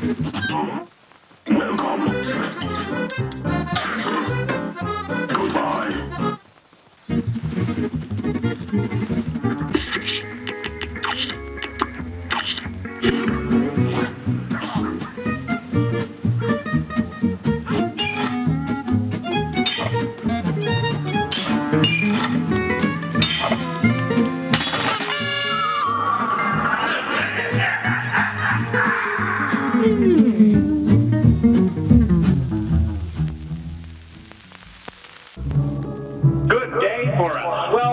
Goodbye. Good day for us. Well